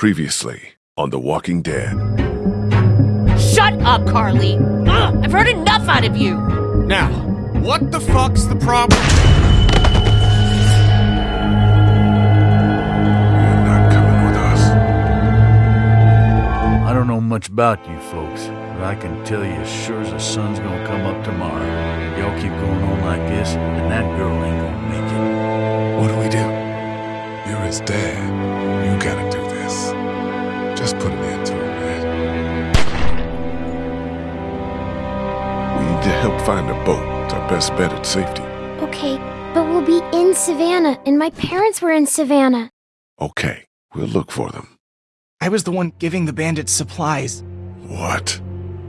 Previously on The Walking Dead. Shut up, Carley! Ugh, I've heard enough out of you! Now, what the fuck's the problem? You're not coming with us. I don't know much about you folks, but I can tell you as sure as the sun's gonna come up tomorrow. Y'all keep going on like this, and that girl ain't gonna make it. What do we do? You're his dad. You gotta do this. Just put an end to it, man. We need to help find a boat. It's our best bet at safety. Okay, but we'll be in Savannah, and my parents were in Savannah. Okay, we'll look for them. I was the one giving the bandits supplies. What?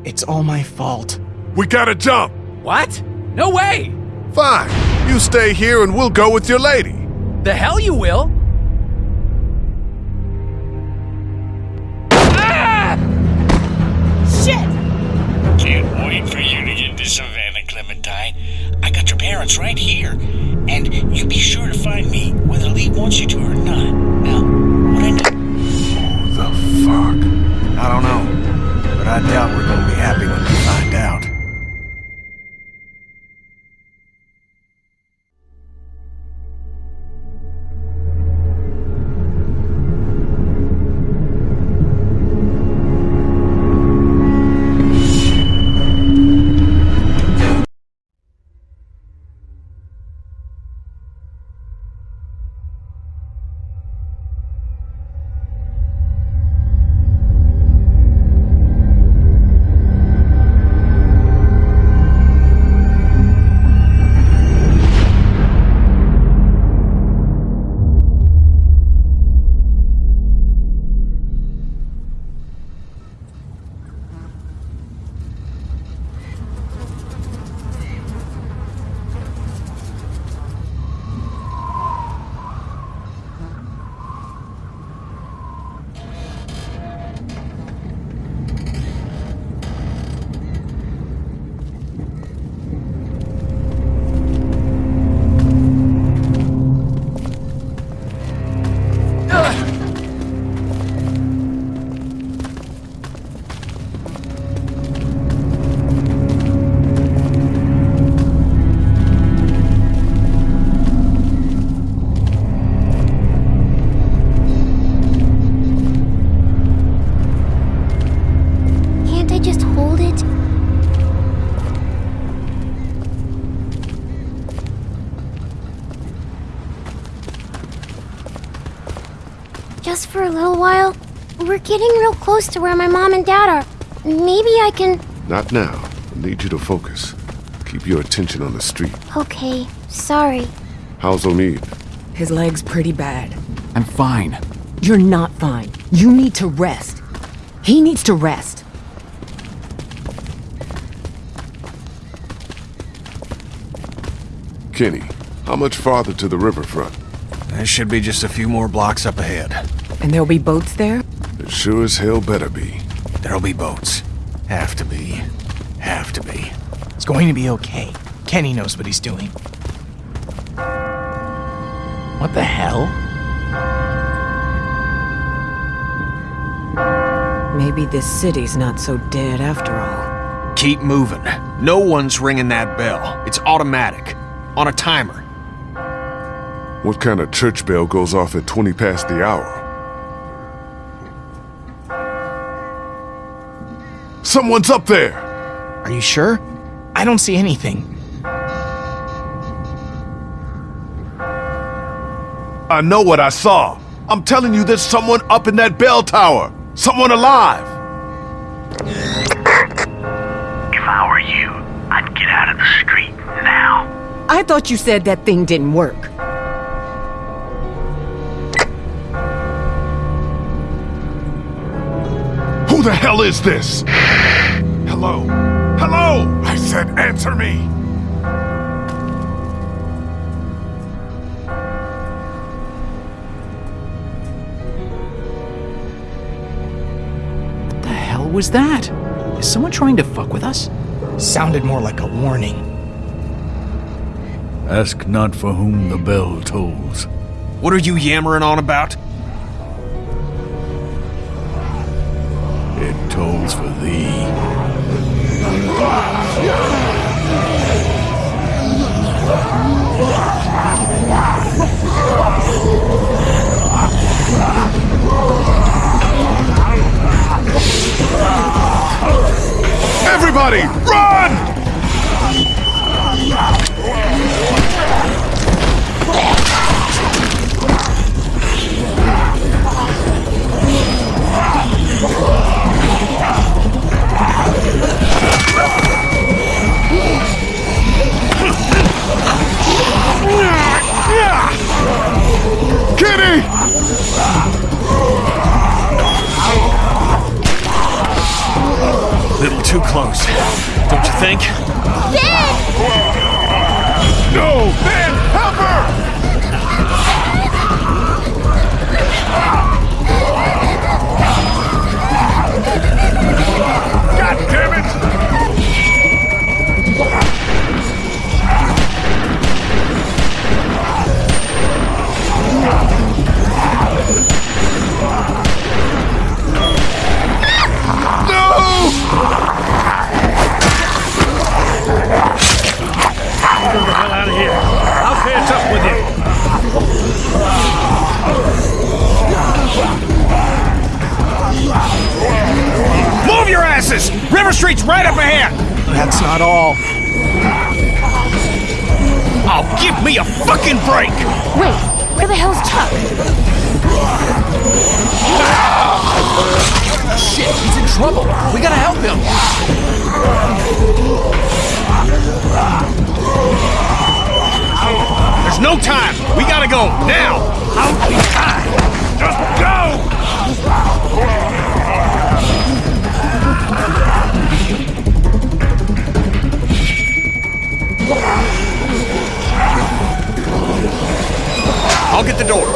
It's all my fault. We gotta jump! What? No way! Fine. You stay here and we'll go with your lady. The hell you will! Can't wait for you to get to Savannah, Clementine. I got your parents right here. And you be sure to find me, whether Lee wants you to or not. Now, what I need. Who the fuck? I don't know, but I doubt we're gonna be happy when getting real close to where my mom and dad are. Maybe I can. Not now. I need you to focus. Keep your attention on the street. Okay, sorry. How's Omid? His leg's pretty bad. I'm fine. You're not fine. You need to rest. He needs to rest. Kenny, how much farther to the riverfront? There should be just a few more blocks up ahead. And there'll be boats there? It sure as hell better be. There'll be boats. Have to be. Have to be. It's going to be okay. Kenny knows what he's doing. What the hell? Maybe this city's not so dead after all. Keep moving. No one's ringing that bell. It's automatic. On a timer. What kind of church bell goes off at 20 past the hour? Someone's up there! Are you sure? I don't see anything. I know what I saw. I'm telling you, there's someone up in that bell tower. Someone alive. If I were you, I'd get out of the street now. I thought you said that thing didn't work. Who the hell is this? Hello? Hello! I said answer me! What the hell was that? Is someone trying to fuck with us? Sounded more like a warning. Ask not for whom the bell tolls. What are you yammering on about? Everybody, no time. We gotta go now. Out be time. Just go! I'll get the door.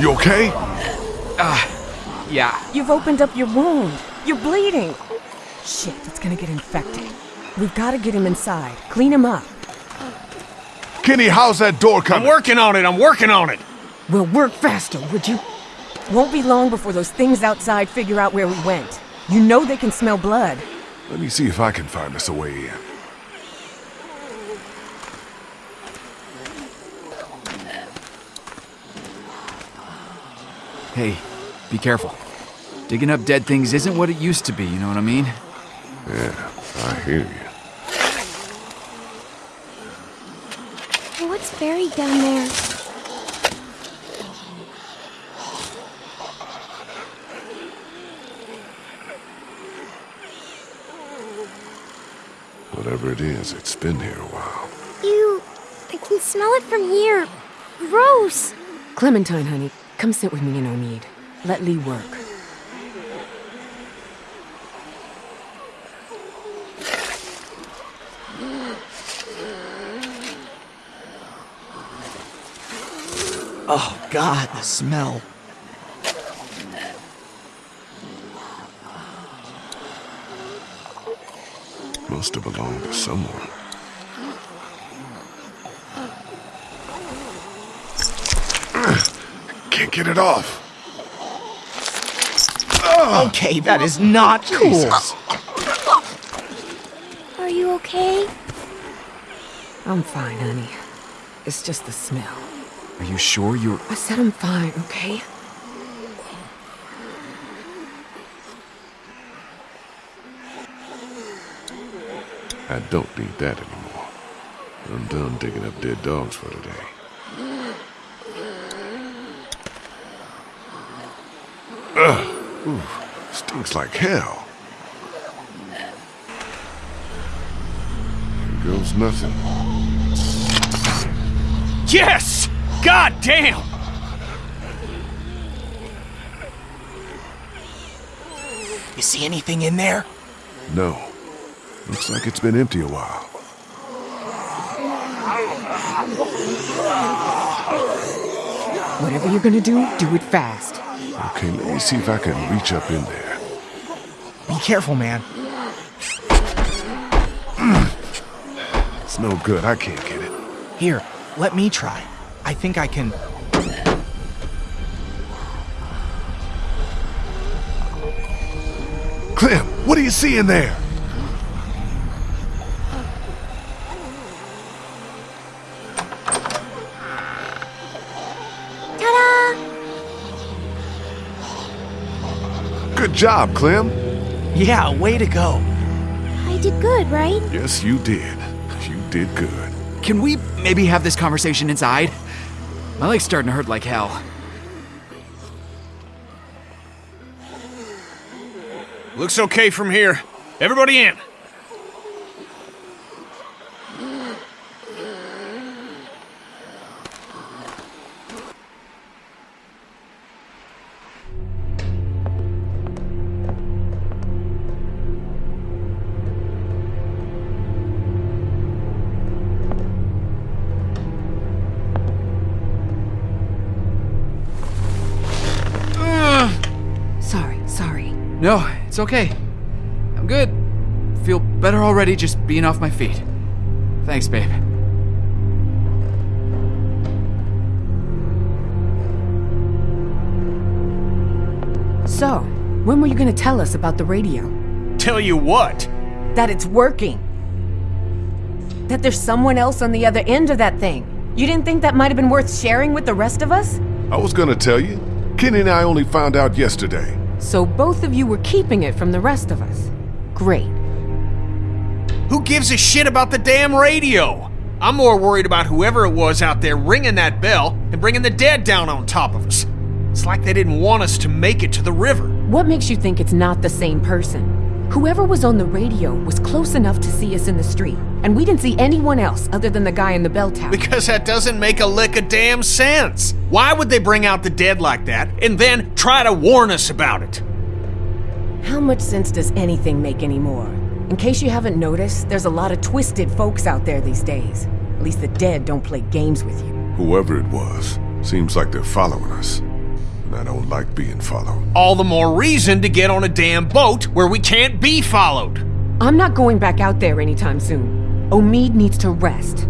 You okay? Yeah. You've opened up your wound. You're bleeding. Shit, it's gonna get infected. We've gotta get him inside. Clean him up. Kenny, how's that door coming? I'm working on it. I'm working on it. We'll work faster, would you? Won't be long before those things outside figure out where we went. You know they can smell blood. Let me see if I can find us a way in. Hey, be careful. Digging up dead things isn't what it used to be, you know what I mean? Yeah, I hear you. What's buried down there? Whatever it is, it's been here a while. You. I can smell it from here. Gross. Clementine, honey, come sit with me in Omid. Let Lee work. Oh, God, the smell. Must have belonged to someone. Can't get it off. Ah. Okay, that is not cool. Jesus. Are you okay? I'm fine, honey. It's just the smell. Are you sure you're. I said I'm fine, okay? I don't need that anymore. I'm done digging up dead dogs for today. Ugh. Ooh, stinks like hell. Here goes nothing. Yes! God damn! You see anything in there? No. Looks like it's been empty a while. Whatever you're gonna do, do it fast. Okay, let me see if I can reach up in there. Be careful, man. It's no good. I can't get it. Here, let me try. I think I can. Clem, what do you see in there? Ta-da! Good job, Clem. Yeah, way to go. I did good, right? Yes, you did. You did good. Can we maybe have this conversation inside? My leg's starting to hurt like hell. Looks okay from here. Everybody in. Okay. I'm good. Feel better already just being off my feet. Thanks, babe. So, when were you gonna tell us about the radio? Tell you what. That it's working. That there's someone else on the other end of that thing. You didn't think that might have been worth sharing with the rest of us? I was gonna tell you. Kenny and I only found out yesterday. So both of you were keeping it from the rest of us. Great. Who gives a shit about the damn radio? I'm more worried about whoever it was out there ringing that bell and bringing the dead down on top of us. It's like they didn't want us to make it to the river. What makes you think it's not the same person? Whoever was on the radio was close enough to see us in the street, and we didn't see anyone else other than the guy in the bell tower. Because that doesn't make a lick of damn sense. Why would they bring out the dead like that and then try to warn us about it? How much sense does anything make anymore? In case you haven't noticed, there's a lot of twisted folks out there these days. At least the dead don't play games with you. Whoever it was, seems like they're following us. And I don't like being followed. All the more reason to get on a damn boat where we can't be followed. I'm not going back out there anytime soon. Omid needs to rest.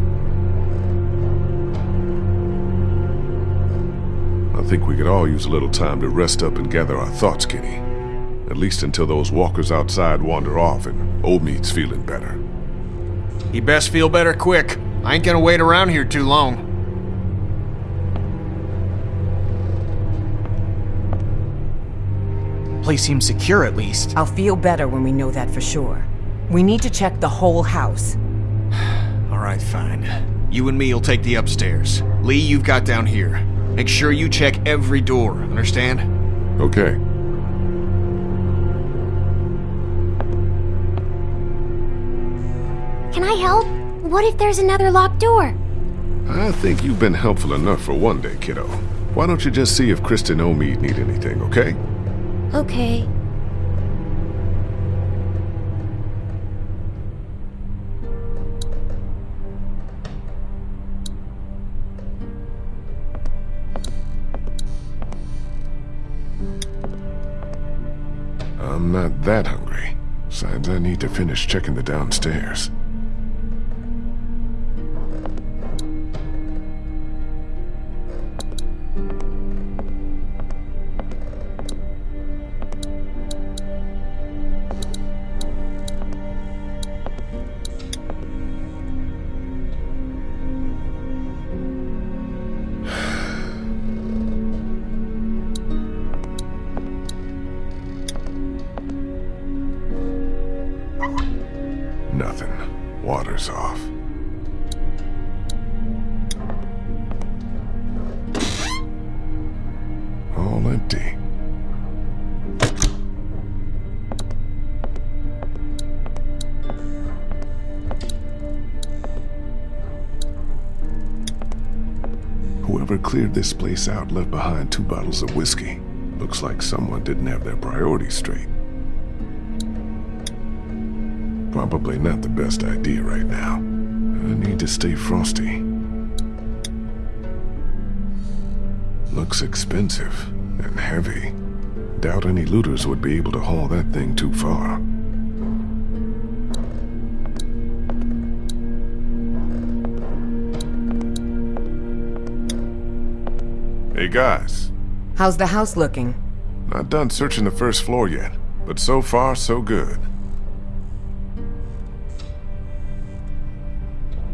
I think we could all use a little time to rest up and gather our thoughts, Kenny. At least until those walkers outside wander off and Omid's feeling better. He best feel better quick. I ain't gonna wait around here too long. Place seems secure at least. I'll feel better when we know that for sure. We need to check the whole house. All right, fine. You and me will take the upstairs. Lee, you've got down here. Make sure you check every door, understand? Okay. Can I help? What if there's another locked door? I think you've been helpful enough for one day, kiddo. Why don't you just see if Christa and Omid need anything, okay? Okay. I'm not that hungry. Besides, I need to finish checking the downstairs. Cleared this place out left behind two bottles of whiskey. Looks like someone didn't have their priorities straight. Probably not the best idea right now. I need to stay frosty. Looks expensive and heavy. Doubt any looters would be able to haul that thing too far. Guys, How's the house looking? not done searching the first floor yet, but so far, so good.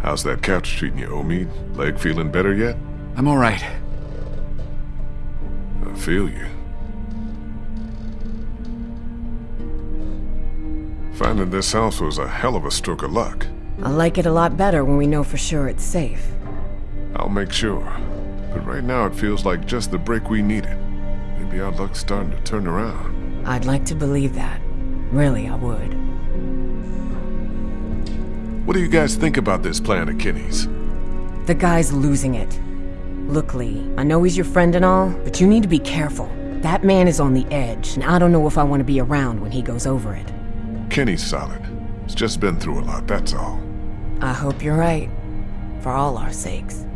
How's that couch treating you, Omid? Leg feeling better yet? I'm alright. I feel you. Finding this house was a hell of a stroke of luck. I like it a lot better when we know for sure it's safe. I'll make sure. But right now it feels like just the break we needed. Maybe our luck's starting to turn around. I'd like to believe that. Really, I would. What do you guys think about this plan of Kenny's? The guy's losing it. Look, Lee, I know he's your friend and all, but you need to be careful. That man is on the edge, and I don't know if I want to be around when he goes over it. Kenny's solid. He's just been through a lot, that's all. I hope you're right. For all our sakes.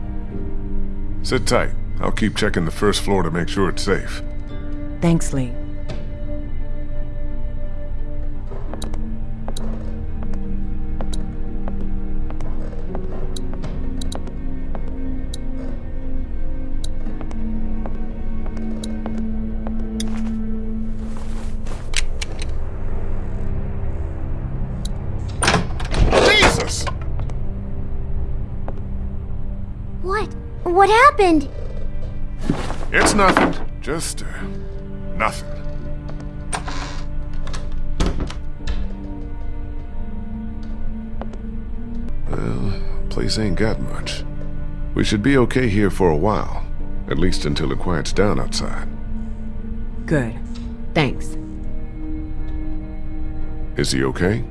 Sit tight. I'll keep checking the first floor to make sure it's safe. Thanks, Lee. Happened? It's nothing. Just, uh, nothing. Well, place ain't got much. We should be okay here for a while. At least until it quiets down outside. Good. Thanks. Is he okay?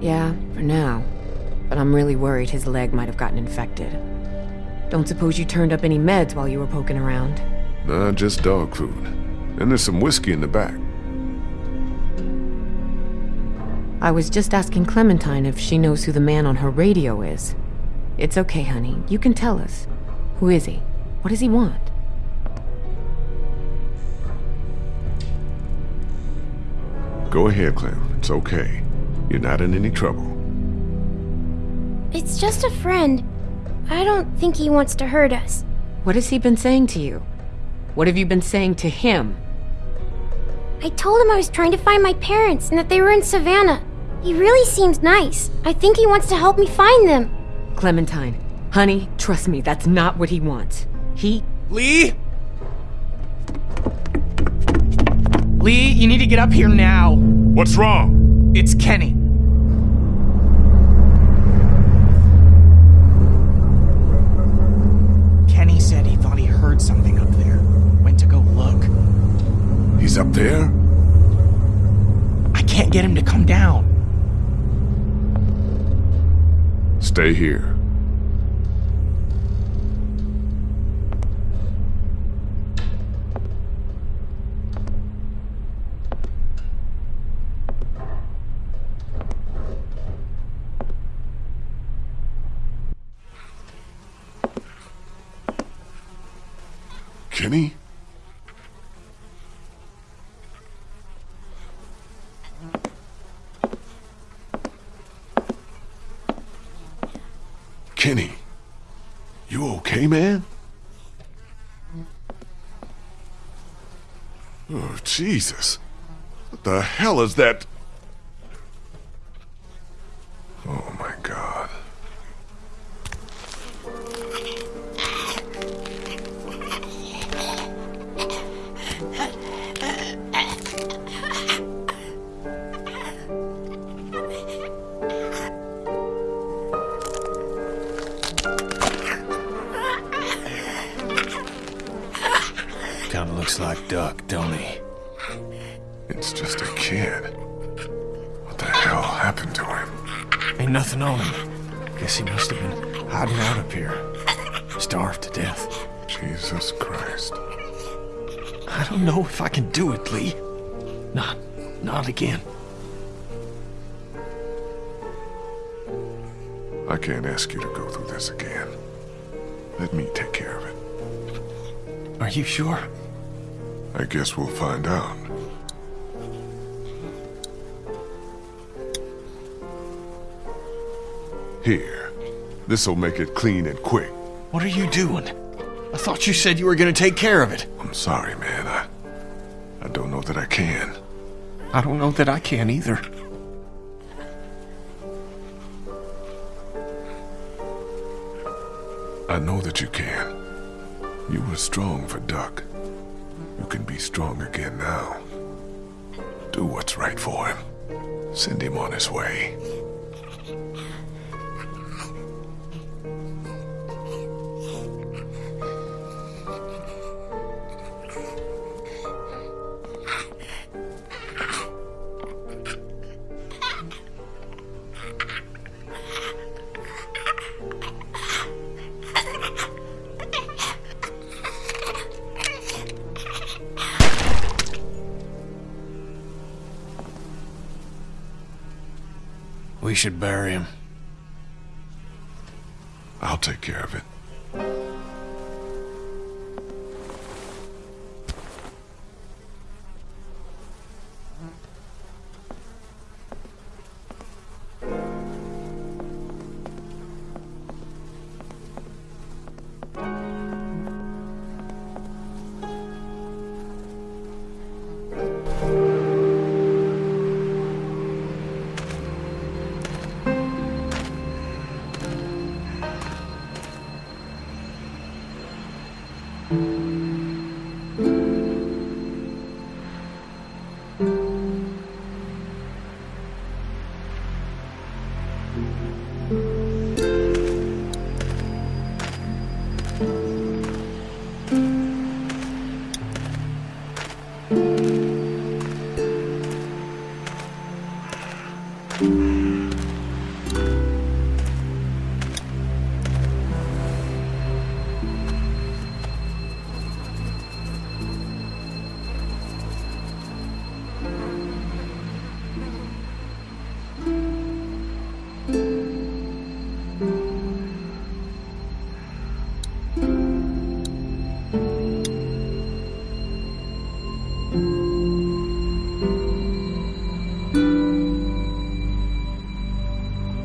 Yeah, for now. But I'm really worried his leg might have gotten infected. Don't suppose you turned up any meds while you were poking around? Nah, just dog food. And there's some whiskey in the back. I was just asking Clementine if she knows who the man on her radio is. It's okay, honey. You can tell us. Who is he? What does he want? Go ahead, Clem. It's okay. You're not in any trouble. It's just a friend. I don't think he wants to hurt us. What has he been saying to you? What have you been saying to him? I told him I was trying to find my parents and that they were in Savannah. He really seems nice. I think he wants to help me find them. Clementine, honey, trust me, that's not what he wants. He. Lee? Lee, you need to get up here now. What's wrong? It's Kenny. Kenny said he thought he heard something up there. Went to go look. He's up there? I can't get him to come down. Stay here. Kenny? Kenny, you okay, man? Oh, Jesus. What the hell is that? Oh, my God. Don't know if I can do it, Lee. Not, not again. I can't ask you to go through this again. Let me take care of it. Are you sure? I guess we'll find out. Here. This'll make it clean and quick. What are you doing? I thought you said you were gonna take care of it. I'm sorry, can. I don't know that I can either. I know that you can. You were strong for Duck. You can be strong again now. Do what's right for him. Send him on his way. We should bury him. I'll take care of it.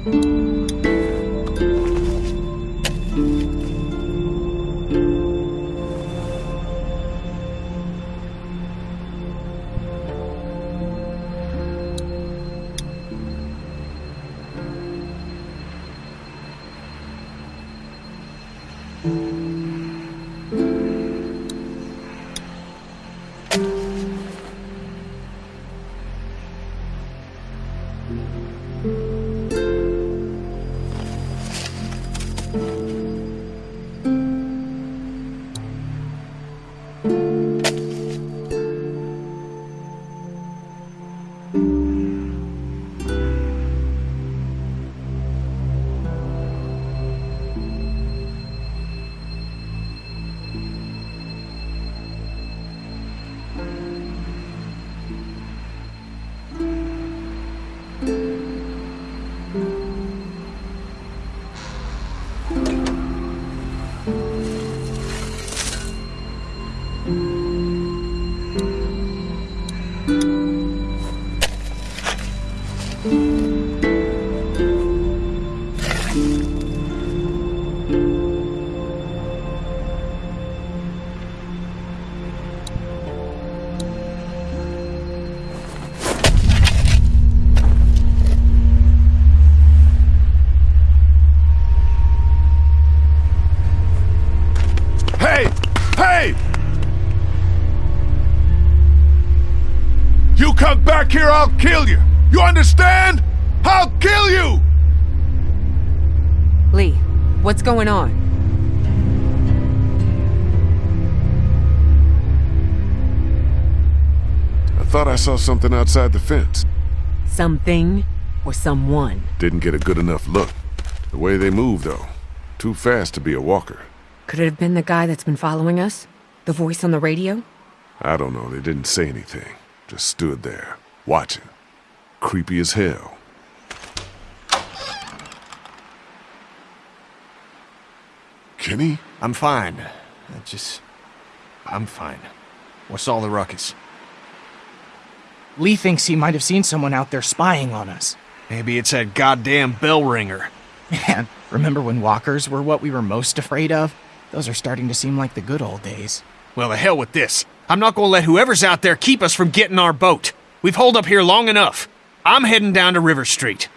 Hey! Here, I'll kill you! You understand? I'll kill you! Lee, what's going on? I thought I saw something outside the fence. Something or someone? Didn't get a good enough look. The way they move, though. Too fast to be a walker. Could it have been the guy that's been following us? The voice on the radio? I don't know, they didn't say anything. Just stood there, watching. Creepy as hell. Kenny? I'm fine. I just. I'm fine. What's all the ruckus? Lee thinks he might have seen someone out there spying on us. Maybe it's that goddamn bell ringer. Man, remember when walkers were what we were most afraid of? Those are starting to seem like the good old days. Well, the hell with this. I'm not gonna let whoever's out there keep us from getting our boat. We've holed up here long enough. I'm heading down to River Street.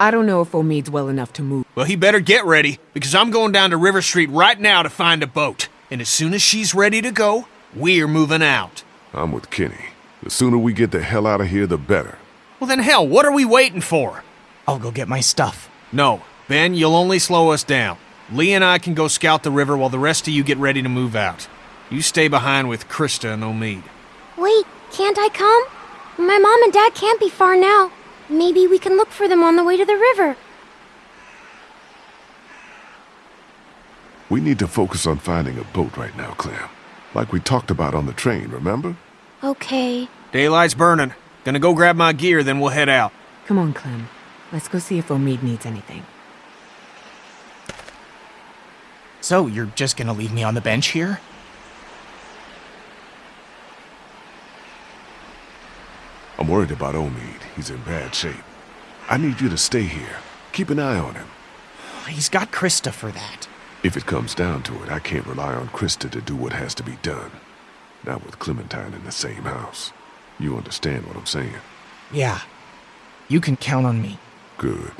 I don't know if Omid's well enough to move. Well, he better get ready, because I'm going down to River Street right now to find a boat. And as soon as she's ready to go, we're moving out. I'm with Kenny. The sooner we get the hell out of here, the better. Well, then hell, what are we waiting for? I'll go get my stuff. No, Ben, you'll only slow us down. Lee and I can go scout the river while the rest of you get ready to move out. You stay behind with Christa and Omid. Wait, can't I come? My mom and dad can't be far now. Maybe we can look for them on the way to the river. We need to focus on finding a boat right now, Clem. Like we talked about on the train, remember? Okay. Daylight's burning. Gonna go grab my gear, then we'll head out. Come on, Clem. Let's go see if Omid needs anything. So, you're just gonna leave me on the bench here? I'm worried about Omid. He's in bad shape. I need you to stay here. Keep an eye on him. He's got Christa for that. If it comes down to it, I can't rely on Christa to do what has to be done. Not with Clementine in the same house. You understand what I'm saying? Yeah. You can count on me. Good.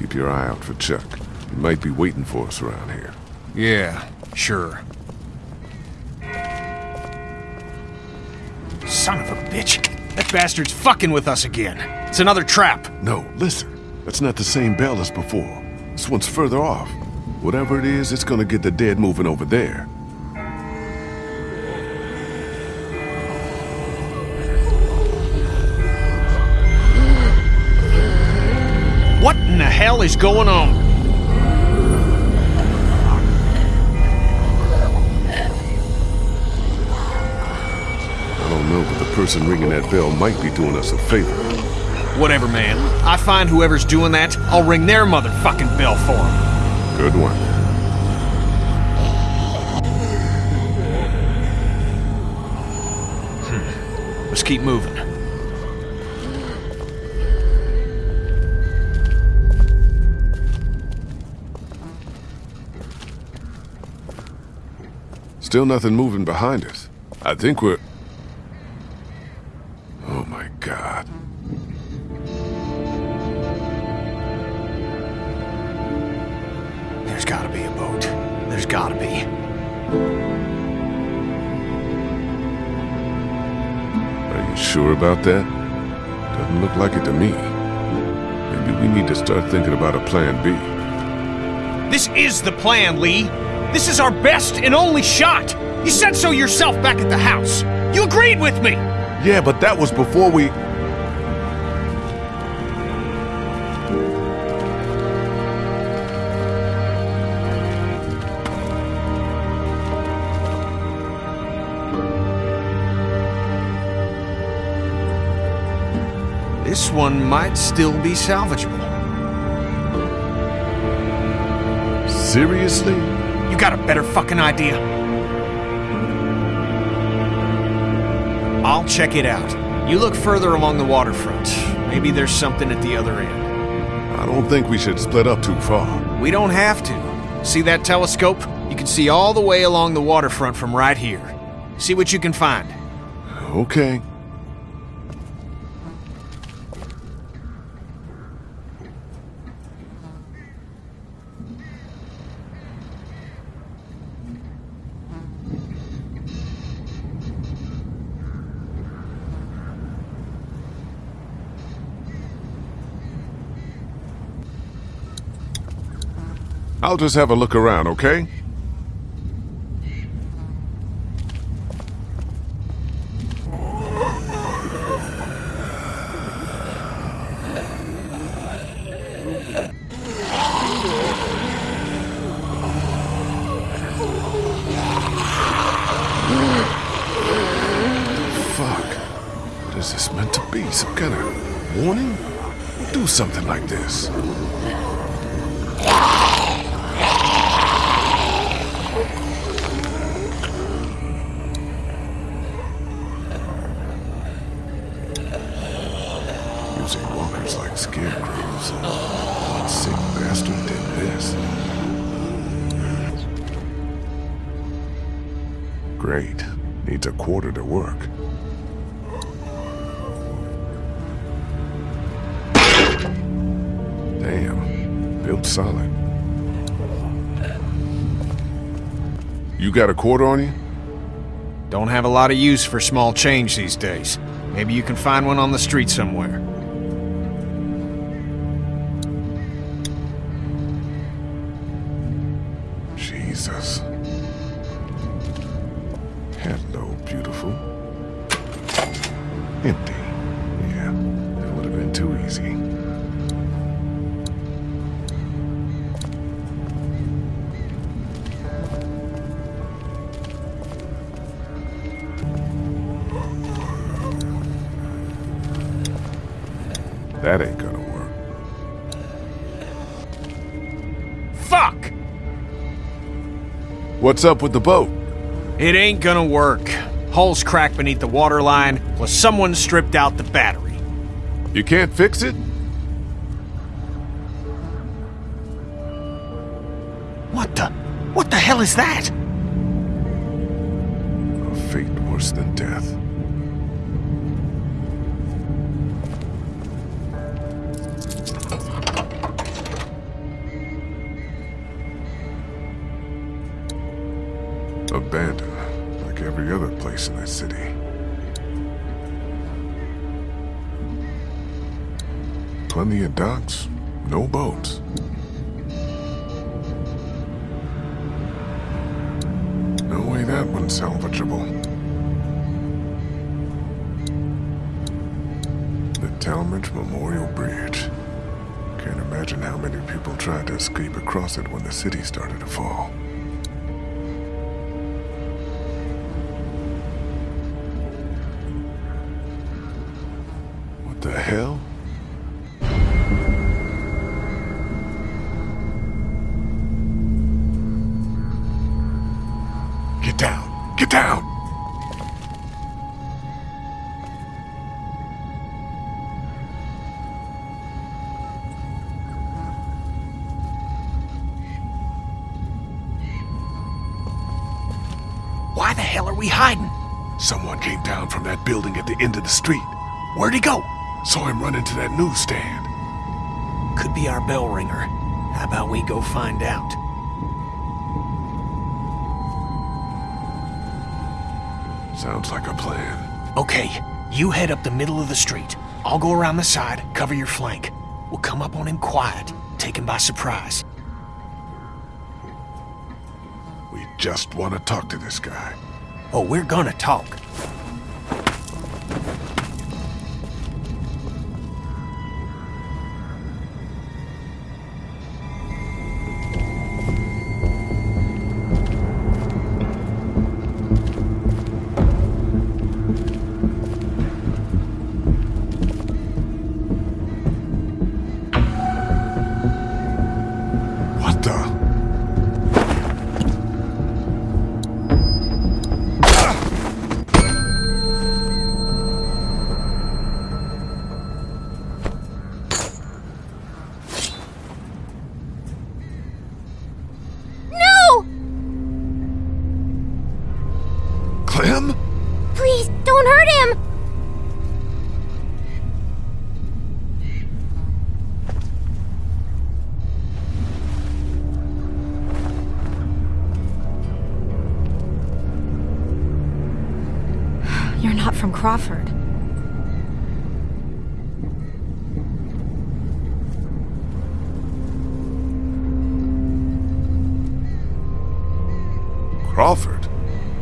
Keep your eye out for Chuck. He might be waiting for us around here. Yeah, sure. Son of a bitch. That bastard's fucking with us again. It's another trap. No, listen. That's not the same bell as before. This one's further off. Whatever it is, it's gonna get the dead moving over there. Hell is going on? I don't know, but the person ringing that bell might be doing us a favor. Whatever, man. I find whoever's doing that, I'll ring their motherfucking bell for them. Good one. Let's keep moving. Still nothing moving behind us. I think we're... Oh my god. There's gotta be a boat. There's gotta be. Are you sure about that? Doesn't look like it to me. Maybe we need to start thinking about a plan B. This is the plan, Lee. This is our best and only shot. You said so yourself back at the house. You agreed with me. Yeah, but that was before we... This one might still be salvageable. Seriously? Got a better fucking idea? I'll check it out. You look further along the waterfront. Maybe there's something at the other end. I don't think we should split up too far. We don't have to. See that telescope? You can see all the way along the waterfront from right here. See what you can find. Okay. I'll just have a look around, okay? Fuck. What is this meant to be? Some kind of warning? Do something like this. Like scarecrows. What sick bastard did this? Great. Needs a quarter to work. Damn. Built solid. You got a quarter on you? Don't have a lot of use for small change these days. Maybe you can find one on the street somewhere. What's up with the boat? It ain't gonna work. Hull's cracked beneath the waterline, plus someone stripped out the battery. You can't fix it? What the? What the hell is that? Plenty of docks, no boats. No way that one's salvageable. The Talmadge Memorial Bridge. Can't imagine how many people tried to escape across it when the city started to fall. Go find out? Sounds like a plan. Okay, you head up the middle of the street. I'll go around the side, cover your flank. We'll come up on him quiet, take him by surprise. We just want to talk to this guy. Oh, we're gonna talk. Crawford. Crawford?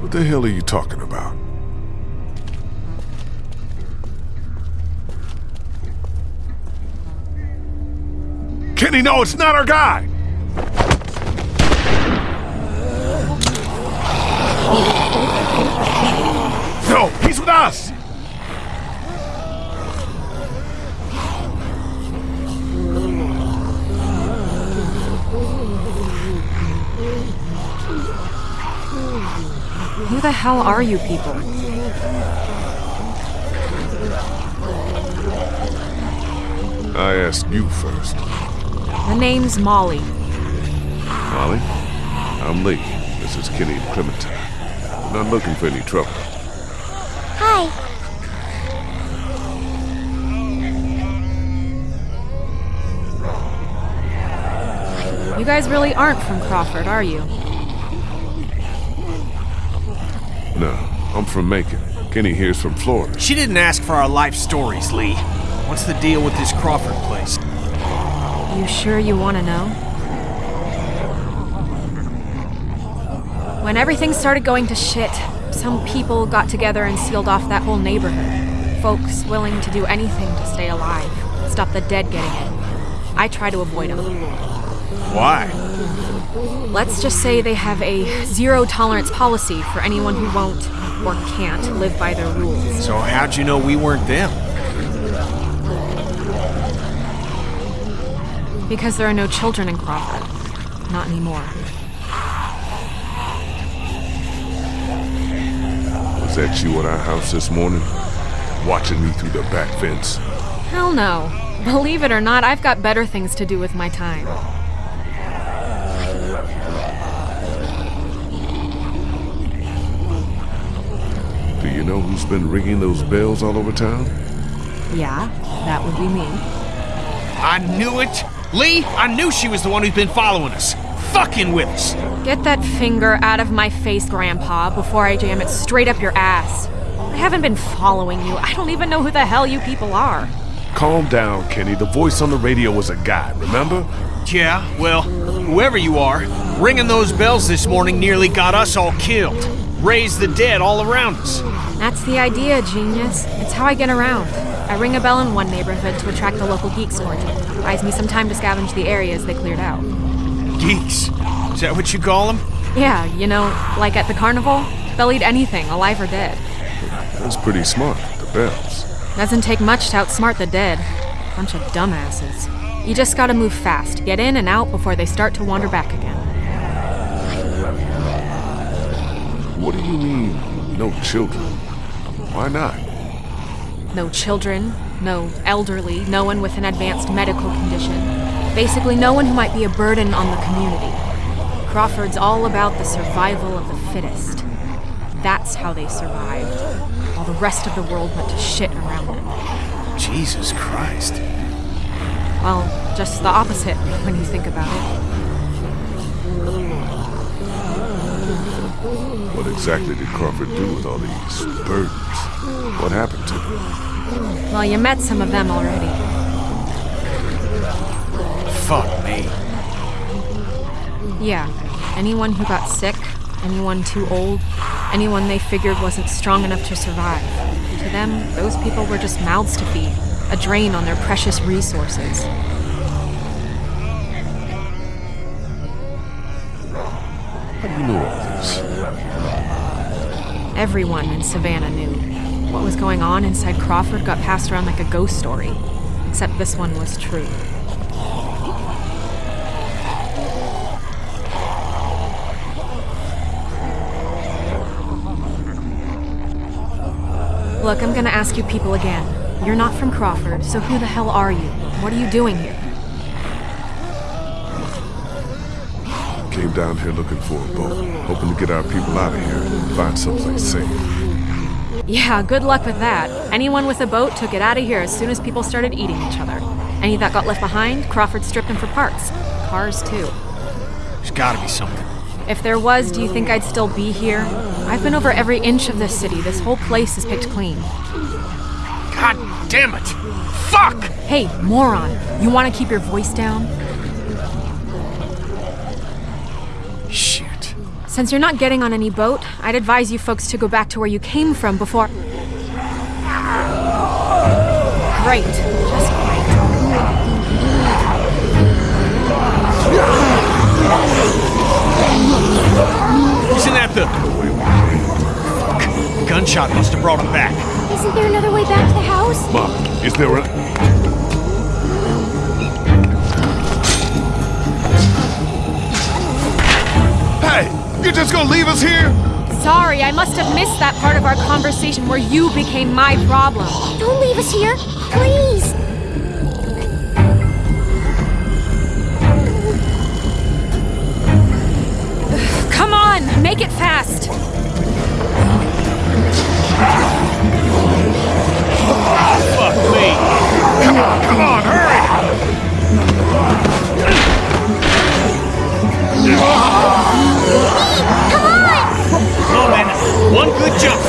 What the hell are you talking about? Kenny, no, it's not our guy! No, he's with us! Who the hell are you people? I asked you first. The name's Molly. Molly? I'm Lee. This is Kenny and Clementine. We're not looking for any trouble. Hi. You guys really aren't from Crawford, are you? No, I'm from Macon. Kenny here's from Florida. She didn't ask for our life stories, Lee. What's the deal with this Crawford place? You sure you want to know? When everything started going to shit, some people got together and sealed off that whole neighborhood. Folks willing to do anything to stay alive, stop the dead getting in. I try to avoid them. Why? Let's just say they have a zero tolerance policy for anyone who won't or can't live by their rules. So how'd you know we weren't them? Because there are no children in Crawford. Not anymore. Was that you at our house this morning? Watching me through the back fence? Hell no. Believe it or not, I've got better things to do with my time. Do you know who's been ringing those bells all over town? Yeah, that would be me. I knew it! Lee, I knew she was the one who's been following us. Fucking with us! Get that finger out of my face, Grandpa, before I jam it straight up your ass. I haven't been following you. I don't even know who the hell you people are. Calm down, Kenny. The voice on the radio was a guy, remember? Yeah, well, whoever you are, ringing those bells this morning nearly got us all killed. Raised the dead all around us. That's the idea, genius. It's how I get around. I ring a bell in one neighborhood to attract the local geeks more. Buys me some time to scavenge the areas they cleared out. Geeks. Is that what you call them? Yeah, you know, like at the carnival, they'll eat anything, alive or dead. That's pretty smart, the bells. Doesn't take much to outsmart the dead. Bunch of dumbasses. You just gotta move fast, get in and out before they start to wander back again. What do you mean, no children? Why not? No children, no elderly, no one with an advanced medical condition. Basically, no one who might be a burden on the community. Crawford's all about the survival of the fittest. That's how they survived, while the rest of the world went to shit around them. Jesus Christ. Well, just the opposite when you think about it. What exactly did Crawford do with all these burdens? What happened to them? Well, you met some of them already. Fuck me. Yeah, anyone who got sick, anyone too old, anyone they figured wasn't strong enough to survive. To them, those people were just mouths to feed, a drain on their precious resources. How do you know all this? Everyone in Savannah knew. What was going on inside Crawford got passed around like a ghost story. Except this one was true. Look, I'm gonna ask you people again. You're not from Crawford, so who the hell are you? What are you doing here? Came down here looking for a boat, hoping to get our people out of here and find someplace safe. Yeah, good luck with that. Anyone with a boat took it out of here as soon as people started eating each other. Any that got left behind, Crawford stripped them for parts. Cars, too. There's gotta be something. If there was, do you think I'd still be here? I've been over every inch of this city. This whole place is picked clean. God damn it! Fuck! Hey, moron, you want to keep your voice down? Shoot. Since you're not getting on any boat, I'd advise you folks to go back to where you came from before. Great. Just great. Isn't that the. Fuck. Gunshot must have brought him back. Isn't there another way back to the house? Mom, is there a... Hey, you just gonna leave us here? Sorry, I must have missed that part of our conversation where you became my problem. Don't leave us here, please. Come on, make it fast. Fuck me. Come on, come on, hurry! On. One good jump.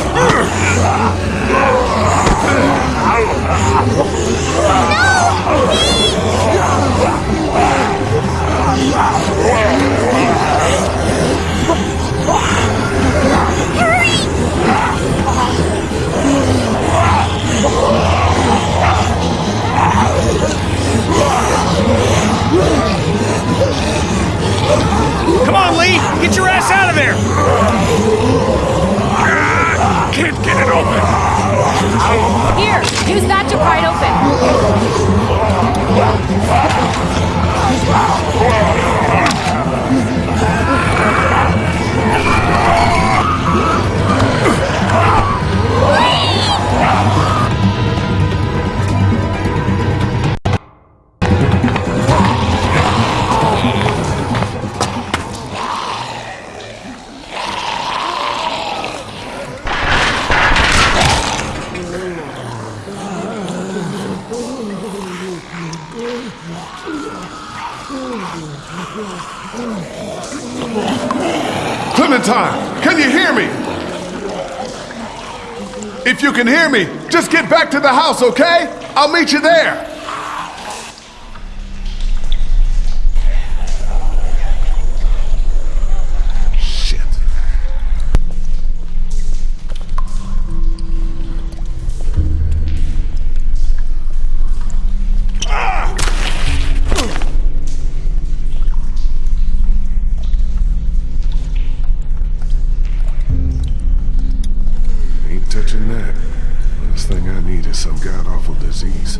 Hear me, just get back to the house, okay? I'll meet you there. Shit. Ah! Ain't touching that. Thing I need is some god awful disease.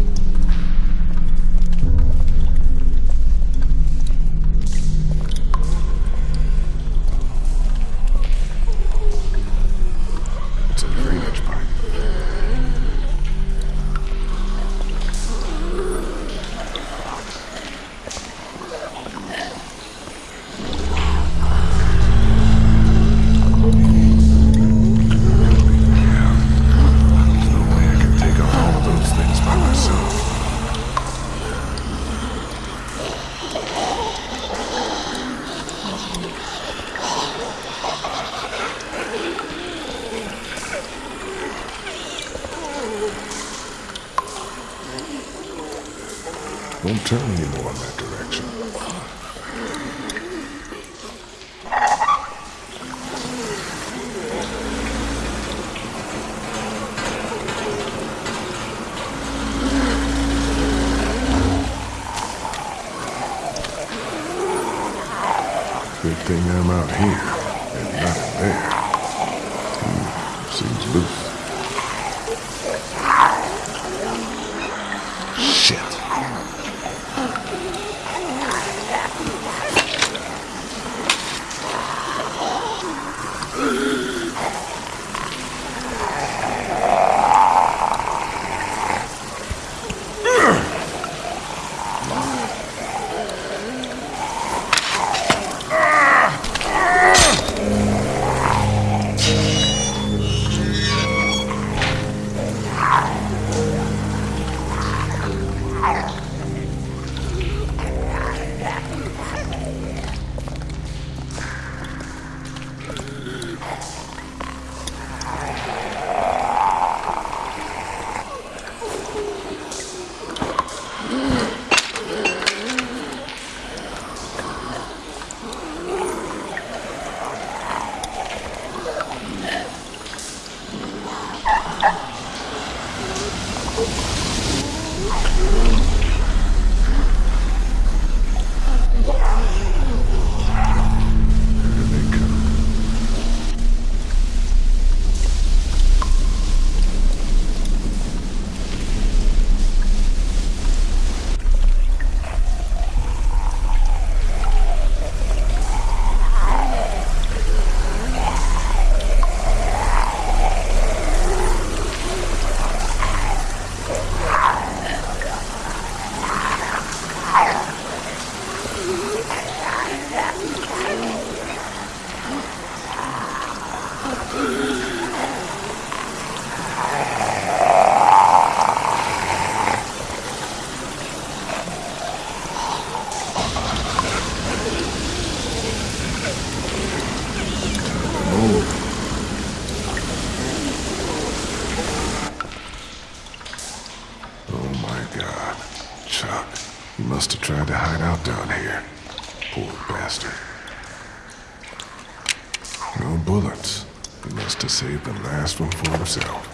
No bullets. He must have saved the last one for himself.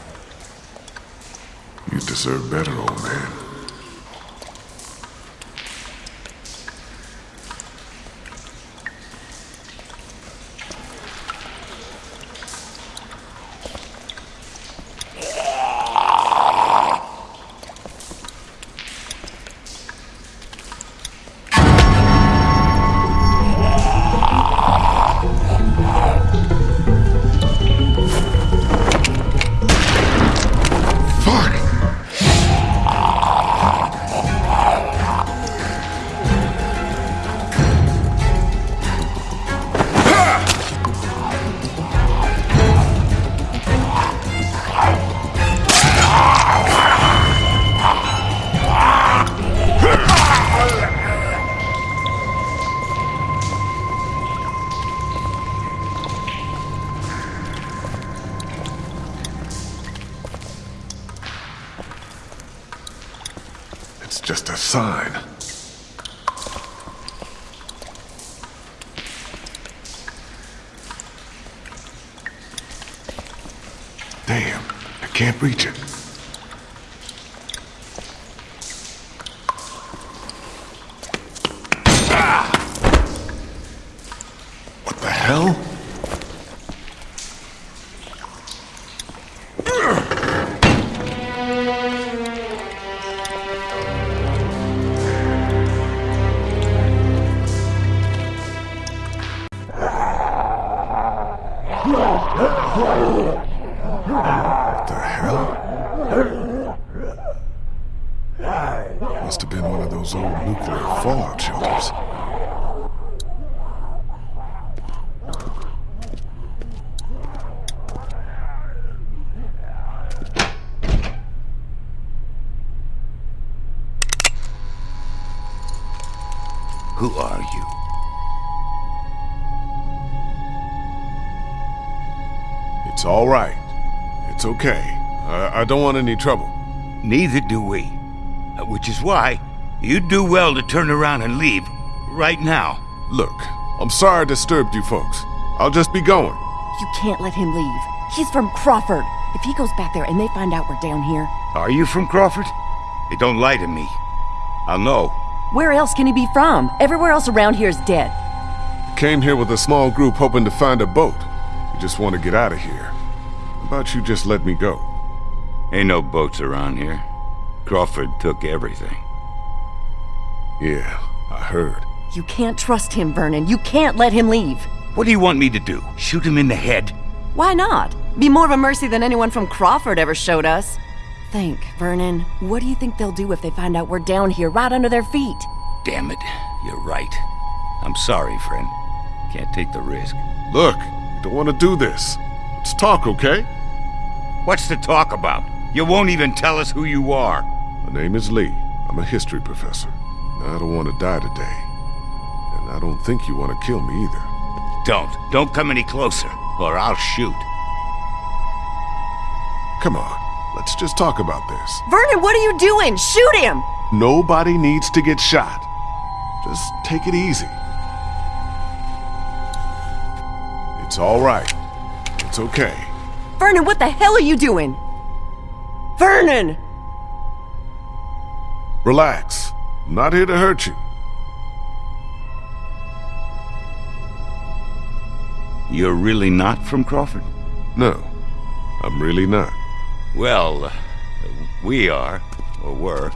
You deserve better, old man. What the hell? Must have been one of those old nuclear fallout shelters. Who are you? It's all right. It's okay. I, I don't want any trouble. Neither do we. Uh, Which is why you'd do well to turn around and leave right now. Look, I'm sorry I disturbed you folks. I'll just be going. You can't let him leave. He's from Crawford. If he goes back there and they find out we're down here, Are you from Crawford? Hey, don't lie to me. I'll know. where else can he be from? Everywhere else around here is dead. Came here with a small group hoping to find a boat. You just want to get out of here. How about you just let me go? Ain't no boats around here. Crawford took everything. Yeah, I heard. You can't trust him, Vernon. You can't let him leave. What do you want me to do? Shoot him in the head? Why not? Be more of a mercy than anyone from Crawford ever showed us. Think, Vernon. What do you think they'll do if they find out we're down here, right under their feet? Damn it, you're right. I'm sorry, friend. Can't take the risk. Look, you don't want to do this. Let's talk, okay? What's to talk about? You won't even tell us who you are. My name is Lee. I'm a history professor. I don't want to die today. And I don't think you want to kill me either. Don't. Don't come any closer, or I'll shoot. Come on, let's just talk about this. Vernon, what are you doing? Shoot him! Nobody needs to get shot. Just take it easy. It's all right. It's okay. Vernon, what the hell are you doing? Vernon! Relax. I'm not here to hurt you. You're really not from Crawford? No, I'm really not. Well, uh, we are, or were.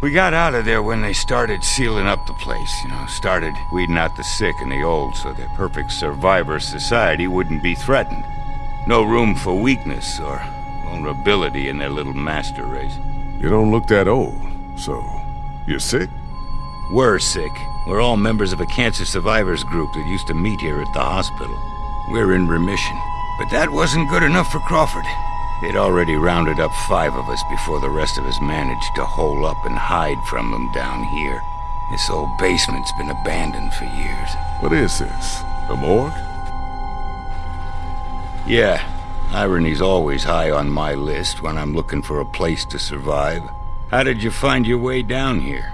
We got out of there when they started sealing up the place, you know, started weeding out the sick and the old so the perfect survivor society wouldn't be threatened. No room for weakness or vulnerability in their little master race. You don't look that old, so you're sick? We're sick. We're all members of a cancer survivors group that used to meet here at the hospital. We're in remission. But that wasn't good enough for Crawford. They'd already rounded up five of us before the rest of us managed to hole up and hide from them down here. This old basement's been abandoned for years. What is this? A morgue? Yeah, irony's always high on my list when I'm looking for a place to survive. How did you find your way down here?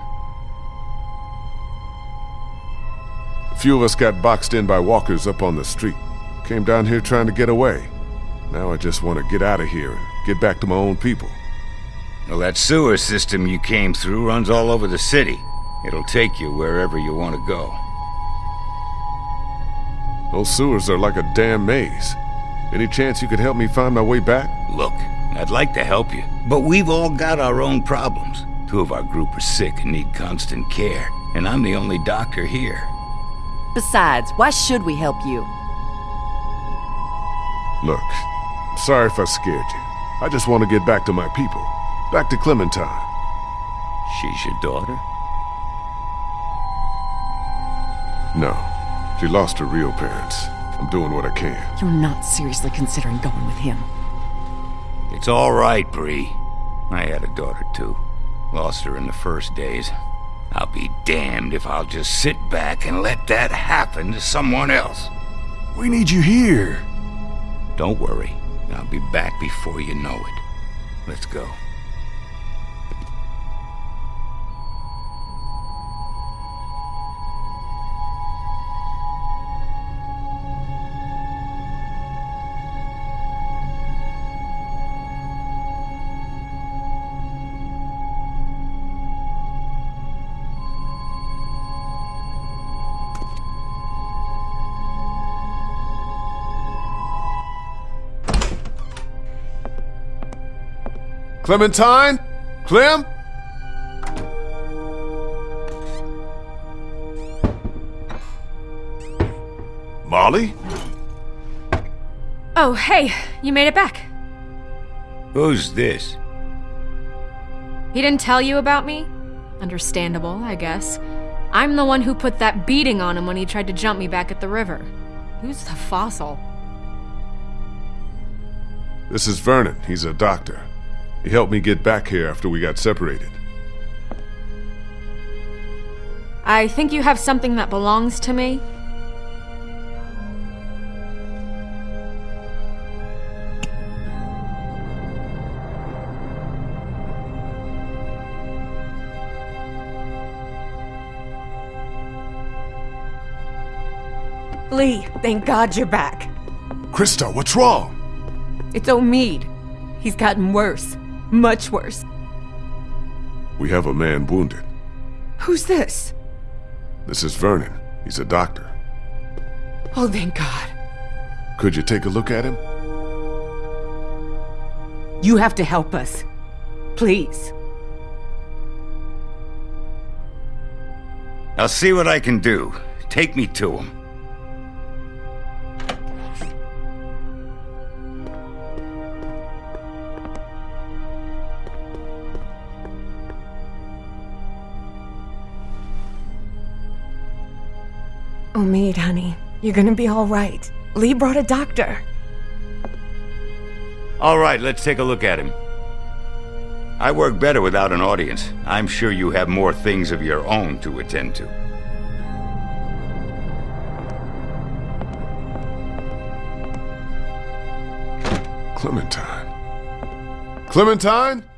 A few of us got boxed in by walkers up on the street. Came down here trying to get away. Now I just want to get out of here and get back to my own people. Well, that sewer system you came through runs all over the city. It'll take you wherever you want to go. Those sewers are like a damn maze. Any chance you could help me find my way back? Look, I'd like to help you, but we've all got our own problems. Two of our group are sick and need constant care, and I'm the only doctor here. Besides, why should we help you? Look, sorry if I scared you. I just want to get back to my people. Back to Clementine. She's your daughter? No. She lost her real parents. I'm doing what I can. You're not seriously considering going with him. It's all right, Brie. I had a daughter too. Lost her in the first days. I'll be damned if I'll just sit back and let that happen to someone else. We need you here. Don't worry. I'll be back before you know it. Let's go. Clementine? Clem? Molly? Oh, hey, you made it back. Who's this? He didn't tell you about me? Understandable, I guess. I'm the one who put that beating on him when he tried to jump me back at the river. Who's the fossil? This is Vernon. He's a doctor. He helped me get back here after we got separated. I think you have something that belongs to me. Lee, thank God you're back. Christa, what's wrong? It's Omid. He's gotten worse. Much worse. We have a man wounded. Who's this? This is Vernon. He's a doctor. Oh, thank God. Could you take a look at him? You have to help us. Please. I'll see what I can do. Take me to him. Oh, Omid, honey. You're gonna be all right. Lee brought a doctor. All right, let's take a look at him. I work better without an audience. I'm sure you have more things of your own to attend to. Clementine. Clementine?